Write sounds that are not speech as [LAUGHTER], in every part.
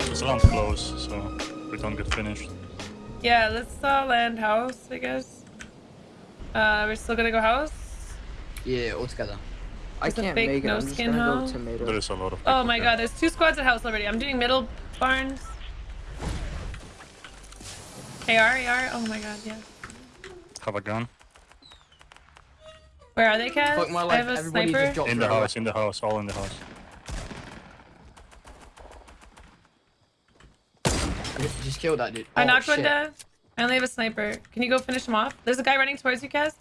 Just land close, so we don't get finished. Yeah, let's uh, land house, I guess. Uh, we're still gonna go house. Yeah, all together. I It's can't fake make it. I'm no just skin gonna hoe. go tomato. There is a lot of Oh my here. god, there's two squads at house already. I'm doing middle barns. AR, AR. Oh my god, yeah. Have a gun. Where are they, Kat? Fuck my I life. have a Everybody sniper. just In the right away. house, in the house, all in the house. Just, just kill that dude. I Oh, knocked one shit. down. I only have a sniper. Can you go finish him off? There's a guy running towards you, Kaz.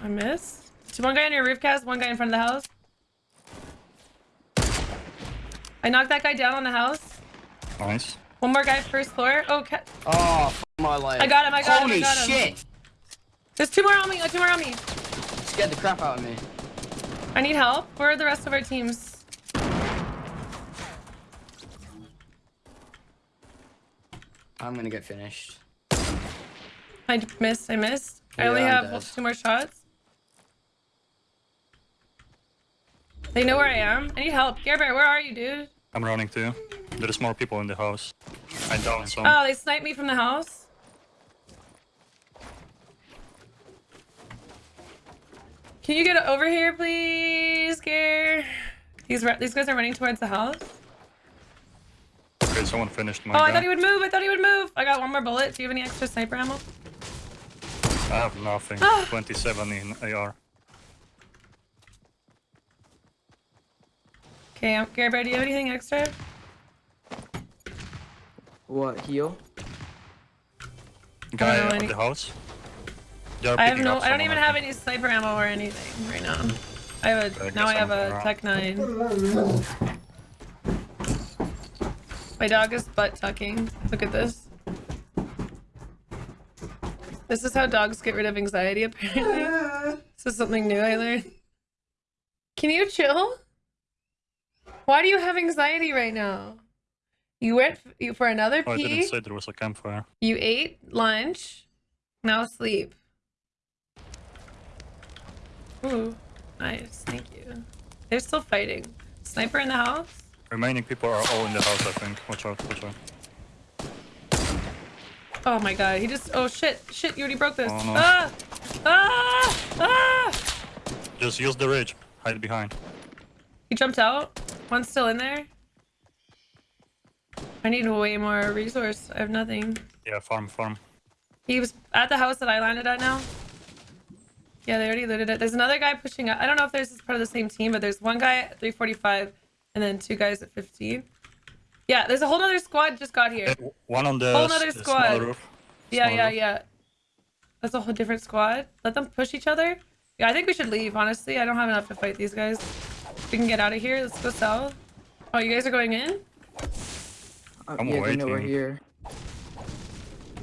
I missed. So one guy on your roof, Kaz. One guy in front of the house. I knocked that guy down on the house. Nice. One more guy first floor. Oh, Ka- Oh, fuck my life. I got him, I got him, I Holy got him. shit! there's two more on me. Two more on me. Scared the crap out of me. I need help. Where are the rest of our teams? I'm gonna get finished. I missed. I missed. I only I'm have dead. two more shots. They know where I am. I need help. Gerber, where are you, dude? I'm running too. There's more people in the house. I downed some. Oh, they sniped me from the house. Can you get over here, please, Ger? These these guys are running towards the house. Okay, someone finished my Oh, I thought he would move. I thought he would move. I got one more bullet. Do you have any extra sniper ammo? I have nothing. Ah. 27 in AR. Okay, um, Gerber, do you have anything extra? What, heal? Guy know at any- the house. I have no. I don't even have any sniper ammo or anything right now. I have a. Now I have a. Tech Nine. My dog is butt tucking. Look at this. This is how dogs get rid of anxiety, [LAUGHS] apparently. this is something new I learned. Can you chill? Why do you have anxiety right now? You went you- for another Oh, I didn't say there was a campfire. You ate lunch. Now sleep. Ooh, nice. Thank you. They're still fighting. Sniper in the house? Remaining people are all in the house, I think. Watch out, watch out. Oh my god, he just. Oh shit, shit, you already broke this. Oh, no. Ah! Ah! Ah! Just use the ridge. Hide behind. He jumped out. One's still in there. I need way more resource. I have nothing. Yeah, farm, farm. He was at the house that I landed at now. Yeah, they already looted it. There's another guy pushing up. I don't know if there's this part of the same team, but there's one guy at 345 and then two guys at 15. Yeah, there's a whole other squad just got here. Eh, One on the, Whole other squad. small roof. Yeah, Small yeah, roof. yeah. That's a whole different squad. Let them push each other. Yeah, I think we should leave, honestly. I don't have enough to fight these guys. If We can get out of here. Let's go south. Oh, you guys are going in? Uh, I'm yeah, they know we're here.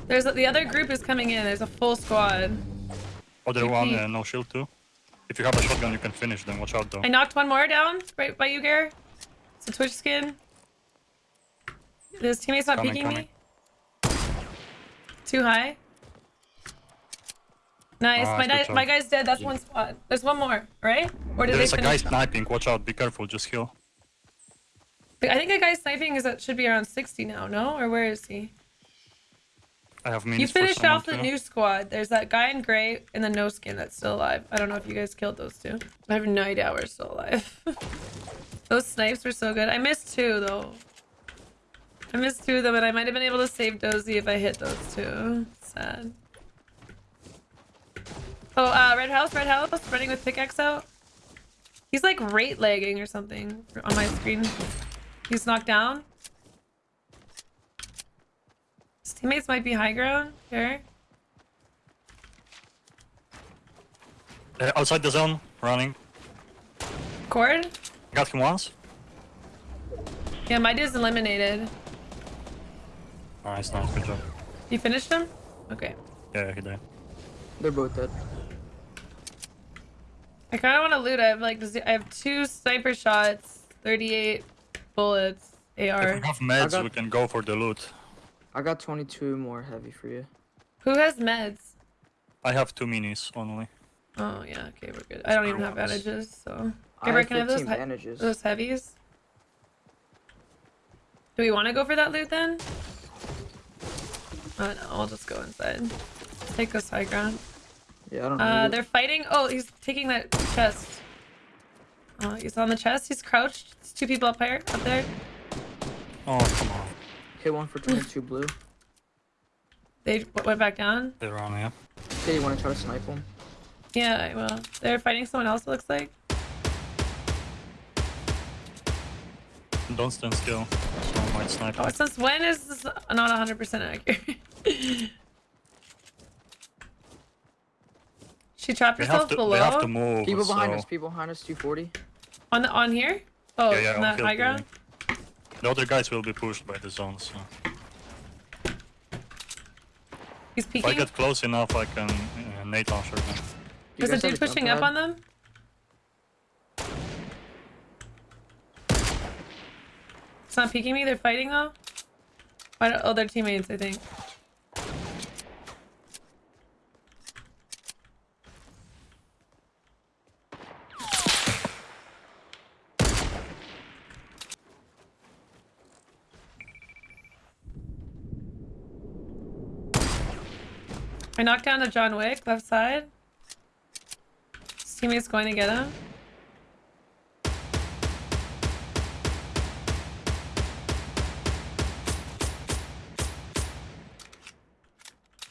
There's a, the other group is coming in. There's a full squad. Other one, TP. uh, no shield too. If you have a shotgun, you can finish them. Watch out though. I knocked one more down right by you, Gare. It's a Twitch skin. His teammate's not Coming, peeking coming. me. Too high. Nice. Ah, my, my guy's dead. That's one spot. There's one more, right? Or did There is they a guy sniping. Watch out. Be careful. Just heal. I think a guy sniping is at should be around 60 now, no? Or where is he? I have You finished off the too. new squad. There's that guy in gray and the no skin that's still alive. I don't know if you guys killed those two. I have no idea we're still alive. [LAUGHS] those snipes were so good. I missed two though. I missed two of them and I might have been able to save Dozy if I hit those two. Sad. Oh, uh, red house, red house, running with pickaxe out. He's like rate lagging or something on my screen. He's knocked down. His teammates might be high ground. Here. Uh, outside the zone, running. Cord? Got him once. Yeah, my dude's eliminated. Nice, nice, good job. You finished him? Okay. Yeah, he did. They're both dead. I kind of want to loot. I have like, I have two sniper shots, 38 bullets, AR. If AR. we have meds, got- we can go for the loot. I got 22 more heavy for you. Who has meds? I have two minis only. Oh yeah, okay, we're good. I don't even have Ones. bandages, so. I Gabriel, have can I have those he- bandages. those heavies? Do we want to go for that loot then? Oh no, I'll just go inside. Take this high ground. Yeah, I don't Uh, they're fighting. Oh, he's taking that chest. Oh, he's on the chest. He's crouched. There's two people up here, up there. Oh, come on. Hit one for 22 blue. They went back down. They're on, yeah. Okay, you want to try to snipe him? Yeah, I will. They're fighting someone else. It looks like. Don't stand still. Someone might snipe. Oh, you. since when is this not 100% accurate? [LAUGHS] she trapped They herself to, below they have to move. People behind so- us. People behind us. 240. on the on here. Oh, Yeah, yeah, on on that high ground. building. The other guys will be pushed by the zone, so He's if I get close enough, I can uh, nade launcher them. You There's a guys have dude pushing up on them. It's not peeking me. They're fighting though. Oh, they're teammates. I think. I knocked down the John Wick left side. His teammate's going to get him.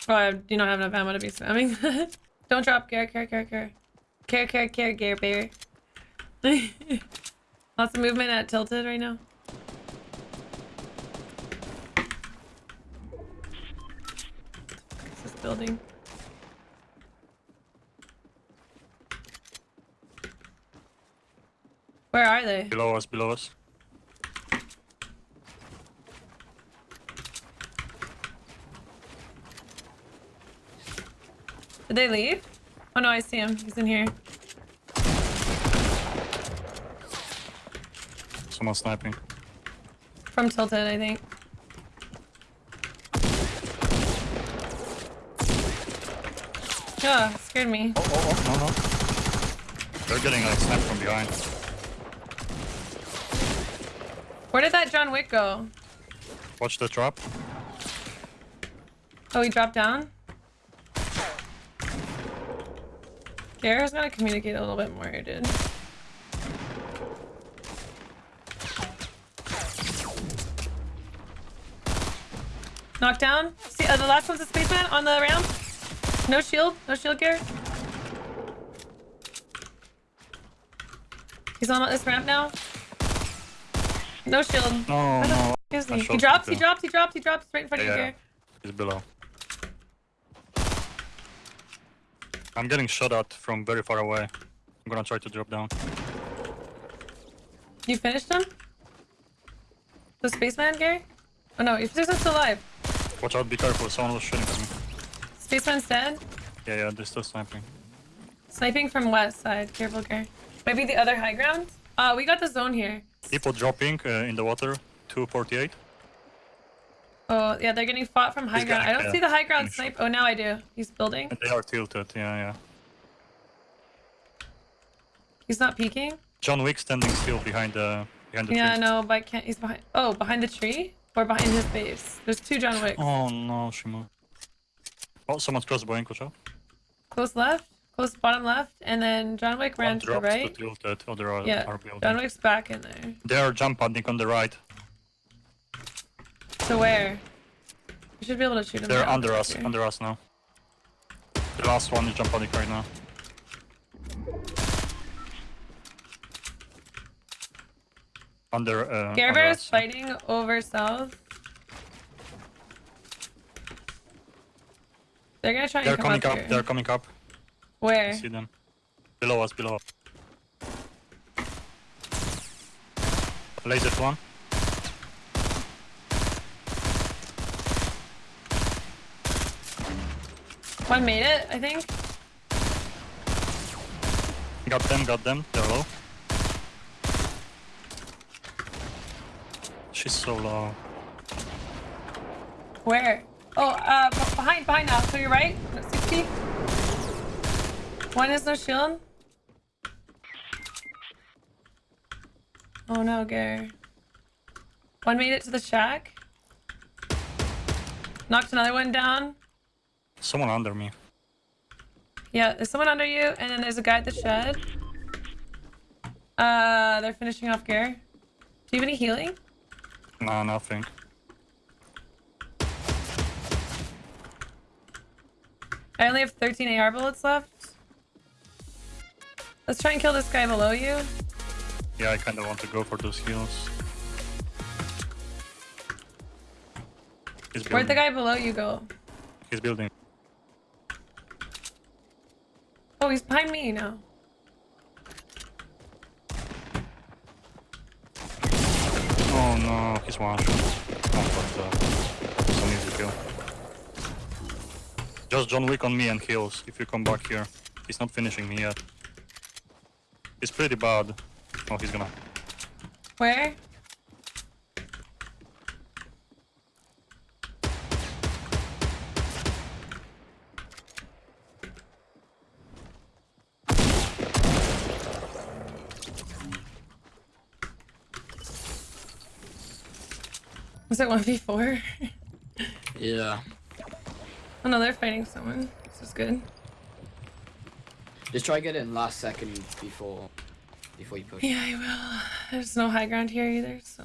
Oh, I do not have enough ammo to be spamming. [LAUGHS] Don't drop care, care, care, care. Care, care, care, care, bear. [LAUGHS] Lots of movement at Tilted right now. What's this building? Where are they? Below us, below us. Did they leave? Oh no, I see him. He's in here. Someone sniping. From Tilted, I think. Yeah, scared me. Oh, oh, oh, no, no. They're getting like sniped from behind. Where did that John Wick go? Watch the drop. Oh, he dropped down? Gara's gotta communicate a little bit more, dude. Knockdown. See, uh, the last one's a spaceman on the ramp. No shield. No shield, Gare. He's on this ramp now. No shield. No, no. is he? He drops, he drops, he drops, he drops right in front Yeah, of you. Gare. He's below. I'm getting shot at from very far away. I'm gonna try to drop down. You finished him? The spaceman, Gary? Oh no, spaceman's still alive. Watch out, be careful. Someone was shooting at me. Spaceman's dead. Yeah, yeah, they're still sniping. Sniping from west side. Careful, Gary. Maybe the other high ground? Uh, we got the zone here. People dropping uh, in the water. 248. Oh, yeah, they're getting fought from high He's ground. I don't see the high ground snipe. Oh, now I do. He's building. And they are tilted, yeah, yeah. He's not peeking. John Wick standing still behind the behind the Yeah, tree. no, but I can't. He's behind. Oh, behind the tree? Or behind his base? There's two John Wicks. Oh no, she moved. Oh, someone's crossbowing, watch out. Close left, close bottom left, and then John Wick ran to the right. to tilted, other are, Yeah, are. John Wick's back in there. They are jump padding on the right. So where? You should be able to shoot him. They're under us, here. under us now. The last one is jump padding right now. Under, uh, Bear is fighting over south. They're gonna try They're and come coming up, up, they're coming up. I Where? see them. Below us, below us. Laser one. One made it, I think. Got them, got them. They're low. She's so low. Where? Oh, uh, behind, behind now. To your right. 60. One is no shield. Oh no, Gare. One made it to the shack. Knocked another one down. Someone under me. Yeah, there's someone under you, and then there's a guy at the shed. Uh, they're finishing off Gare. Do you have any healing? Nah, nothing. I only have 13 AR bullets left. Let's try and kill this guy below you. Yeah, I kind of want to go for those heals. Where'd the guy below you go? He's building. Oh, he's behind me now. Oh no, he's one shot. Oh, but uh, it's an easy kill. Just John Wick on me and heals if you come back here. He's not finishing me yet. He's pretty bad. Oh, he's gonna. Where? Was it 1v4? [LAUGHS] Yeah. Oh no, they're fighting someone. This is good. Just try get in last second before before you push. Yeah, I will. There's no high ground here either, so.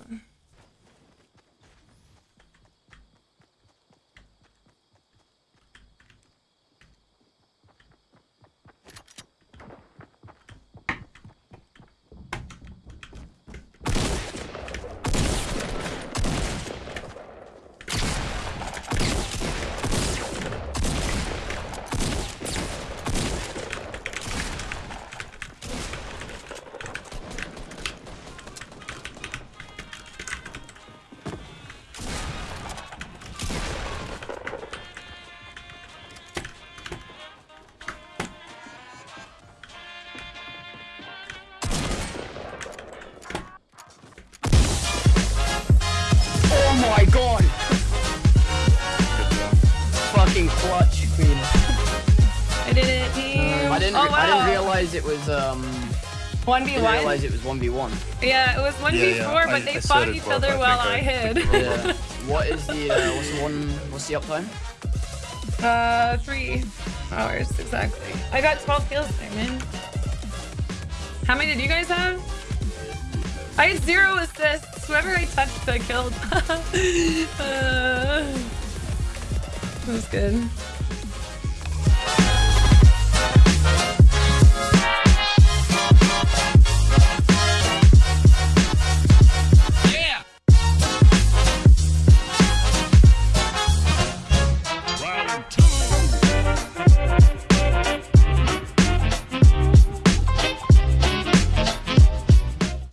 I didn't. Oh re- I didn't realize it was um. I didn't 1v1. realize it was one v one. Yeah, it was 1v4, yeah. but I- they I fought each other I while I I hid. Yeah. what is the uh, what's the one? What's the uptime? Uh, three hours exactly. I got 12 kills there, man. How many did you guys have? I had zero assists. Whoever I touched, I killed. [LAUGHS] uh, that was good.